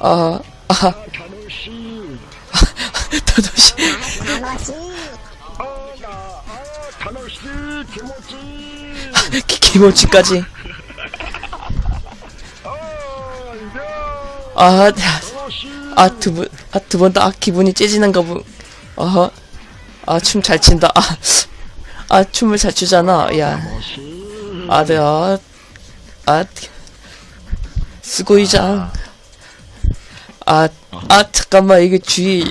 아, 아, 다노시 아나 아 기-. 아 아, 두 분, 아, 두분다 기분이 째지는가 보. 어허. 아, 춤잘 춘다. 아, 아, 춤을 잘 추잖아. 야. 아, 네, 아, 아, 스고이장. 아, 아, 잠깐만, 이게 주의,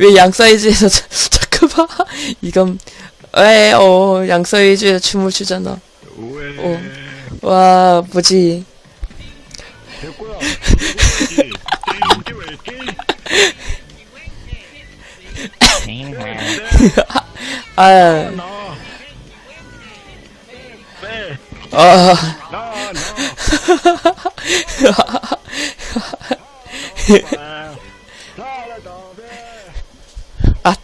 왜 양 사이즈에서, 자- 잠깐만, 이건, 왜, 어, 양 사이즈에서 춤을 추잖아. 왜 어, 와, 뭐지. 아. 아, 나, 나. 아,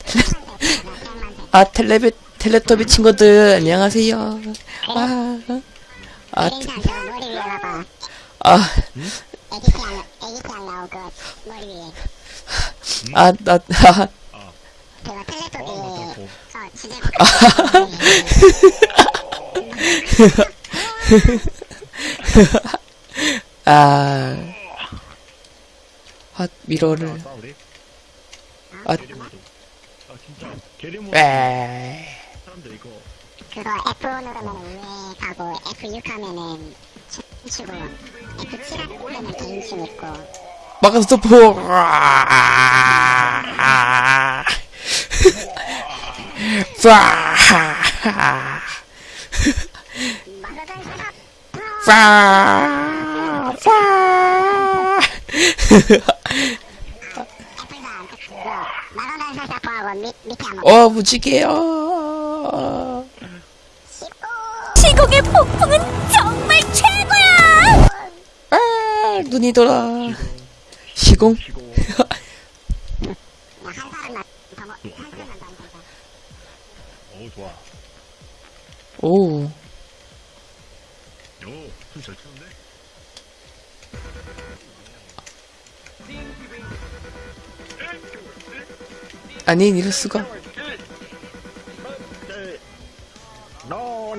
아, 텔레비, 텔레토비 친구들, 안녕하세요. 아, 아, 아, 아, 나, 아, 아, 핫 미러를? 아, 아, 에. 그거 F 누르면 왜 가고 F6 하면은 춤추고 F7 하면은 개인 춤 있고 막아서 스토 밑 밑에 한번 어, 무지개요. 시공의 폭풍은 정말 최고야! 아, 눈이 돌아. 시공? 쉬고. 한 사람만 더 먹- 한 사람만 더 먹자. 좋아. 오, 요, 숨잘 추는데? 아니, 이럴 수가.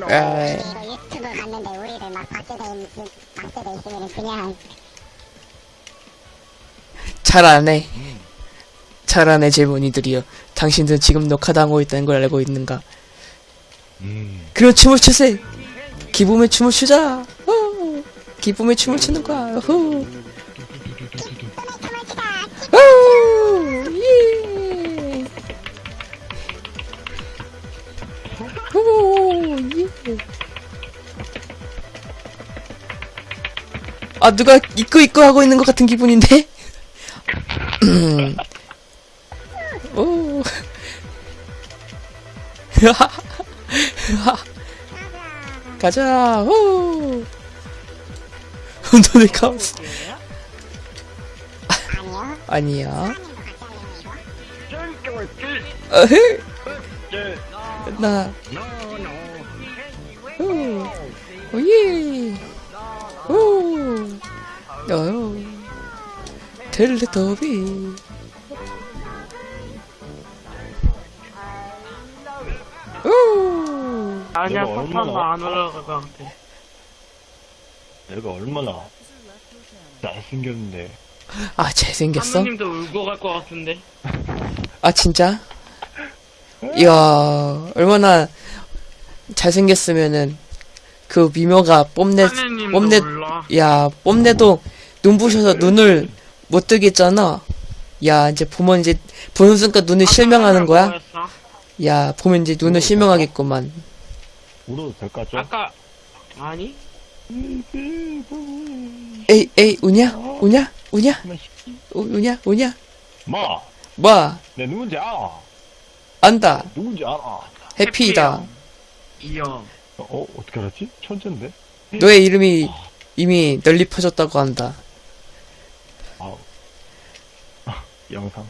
에, 이거 유튜브 갔는데 우리를 막 박제돼 있 박제돼 있으면 그냥 잘안 해. 잘안 해, 질문이들이요. 당신들 지금 녹화당하고 있다는 걸 알고 있는가? 음. 그럼 춤을 추세! 기쁨의 춤을 추자! 어, 기쁨의 춤을 추는 거야! 후. 후, 예. 후, 예. 아, 누가 입고 입고 하고 있는 것 같은 기분인데? 음. 오. 가자. 호. 너네 카오스. 아니요. 아니야. 예. 나. 후. 오예. 후. 어. 텔레토비. 아니야, 내가 얼마나- 안 올라갈 것 같아. 내가 얼마나 잘생겼는데. 아, 잘생겼어? 사모님도 울고 갈 것 같은데. 아, 진짜? 이야, 얼마나 잘생겼으면은, 그 미모가 뽐내, 사모님도 뽐내, 울라. 야, 뽐내도 눈부셔서 눈을 못 뜨겠잖아. 야, 이제 보면 이제, 보는 순간 눈을 실명하는 거야? 야, 보면 이제 눈을 실명하겠구만. 울어도 될까, 좀? 아까 아니? 에이, 에이, 우냐? 우냐? 우냐? 우, 우냐? 우냐? 마! 뭐? 내 누군지 알아. 안다. 누군지 알아. 해피다. 이형. 어, 어떻게 알았지? 천재인데? 너의 이름이 이미 널리 퍼졌다고 한다. 아우. 아, 영상.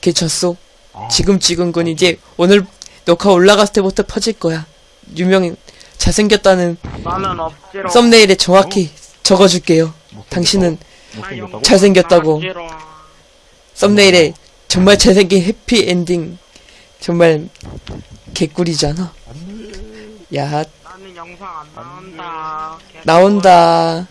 괜찮소? 아, 지금 찍은 건 이제 오늘 녹화 올라갔을 때부터 퍼질 거야. 유명 잘생겼다는. 썸네일에 정확히 적어줄게요. 당신은? 잘생겼다고. 썸네일에 정말 잘생긴 해피 엔딩 정말 개꿀이잖아. 야. 나온다.